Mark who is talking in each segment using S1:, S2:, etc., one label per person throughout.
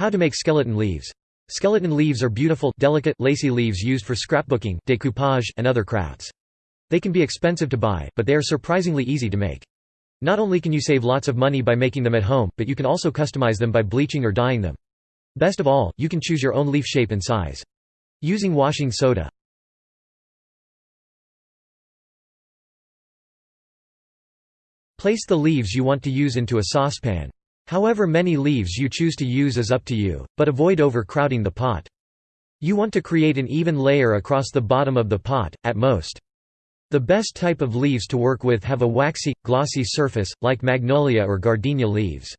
S1: How to make skeleton leaves. Skeleton leaves are beautiful, delicate, lacy leaves used for scrapbooking, decoupage, and other crafts. They can be expensive to buy, but they are surprisingly easy to make. Not only can you save lots of money by making them at home, but you can also customize them by bleaching or dyeing them. Best of all, you can choose your own leaf shape and size. Using washing soda. Place the leaves you want to use into a saucepan. However many leaves you choose to use is up to you, but avoid overcrowding the pot. You want to create an even layer across the bottom of the pot, at most. The best type of leaves to work with have a waxy, glossy surface, like magnolia or gardenia leaves.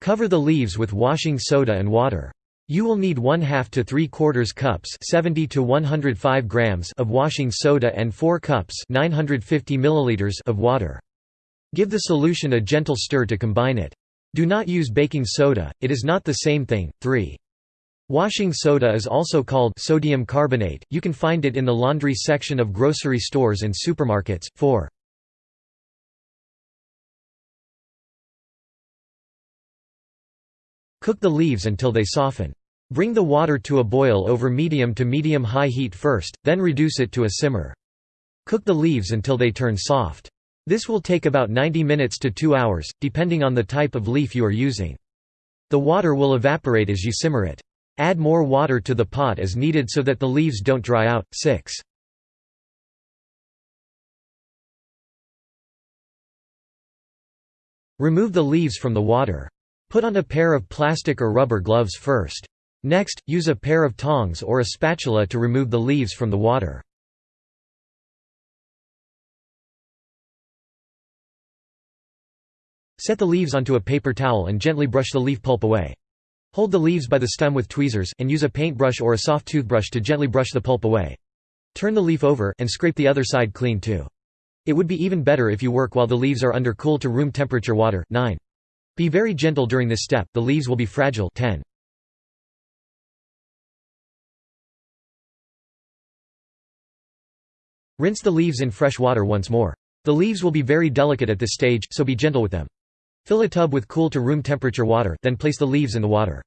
S1: Cover the leaves with washing soda and water. You will need 1 half to 3 quarters cups 70 to 105 grams of washing soda and 4 cups 950 milliliters of water. Give the solution a gentle stir to combine it. Do not use baking soda, it is not the same thing. 3. Washing soda is also called sodium carbonate, you can find it in the laundry section of grocery stores and supermarkets. 4. Cook the leaves until they soften. Bring the water to a boil over medium to medium-high heat first, then reduce it to a simmer. Cook the leaves until they turn soft. This will take about 90 minutes to 2 hours, depending on the type of leaf you are using. The water will evaporate as you simmer it. Add more water to the pot as needed so that the leaves don't dry out. 6. Remove the leaves from the water. Put on a pair of plastic or rubber gloves first. Next, use a pair of tongs or a spatula to remove the leaves from the water. Set the leaves onto a paper towel and gently brush the leaf pulp away. Hold the leaves by the stem with tweezers, and use a paintbrush or a soft toothbrush to gently brush the pulp away. Turn the leaf over, and scrape the other side clean too. It would be even better if you work while the leaves are under cool to room temperature water. 9. Be very gentle during this step, the leaves will be fragile. 10. Rinse the leaves in fresh water once more. The leaves will be very delicate at this stage, so be gentle with them. Fill a tub with cool to room temperature water, then place the leaves in the water.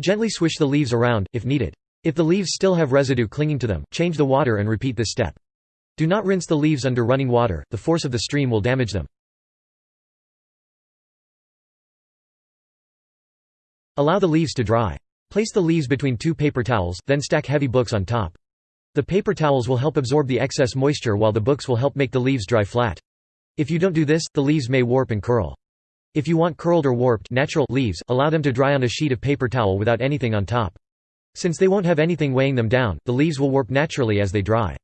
S1: Gently swish the leaves around, if needed. If the leaves still have residue clinging to them, change the water and repeat this step. Do not rinse the leaves under running water, the force of the stream will damage them. Allow the leaves to dry. Place the leaves between two paper towels, then stack heavy books on top. The paper towels will help absorb the excess moisture while the books will help make the leaves dry flat. If you don't do this, the leaves may warp and curl. If you want curled or warped natural leaves, allow them to dry on a sheet of paper towel without anything on top. Since they won't have anything weighing them down, the leaves will warp naturally as they dry.